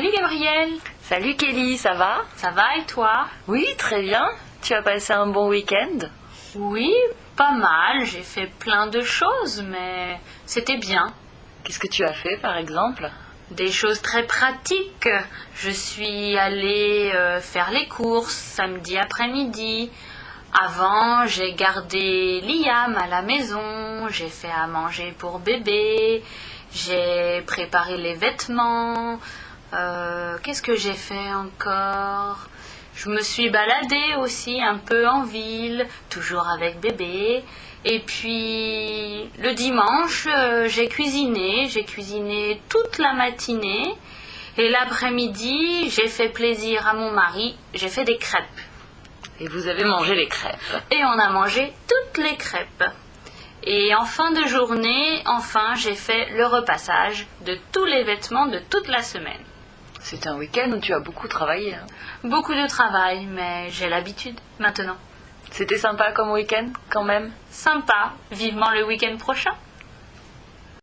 Salut Gabriel Salut Kelly, ça va? Ça va et toi? Oui, très bien. Tu as passé un bon week-end? Oui, pas mal. J'ai fait plein de choses, mais c'était bien. Qu'est-ce que tu as fait par exemple? Des choses très pratiques. Je suis allée euh, faire les courses samedi après-midi. Avant, j'ai gardé Liam à la maison. J'ai fait à manger pour bébé. J'ai préparé les vêtements. Euh, Qu'est-ce que j'ai fait encore? Je me suis baladée aussi un peu en ville, toujours avec bébé. Et puis le dimanche, euh, j'ai cuisiné. J'ai cuisiné toute la matinée. Et l'après-midi, j'ai fait plaisir à mon mari. J'ai fait des crêpes. Et vous avez mangé les crêpes. Et on a mangé toutes les crêpes. Et en fin de journée, enfin, j'ai fait le repassage de tous les vêtements de toute la semaine. C'est un week-end où tu as beaucoup travaillé. hein. Beaucoup de travail, mais j'ai l'habitude maintenant. C'était sympa comme week-end quand même? Sympa, vivement le week-end prochain.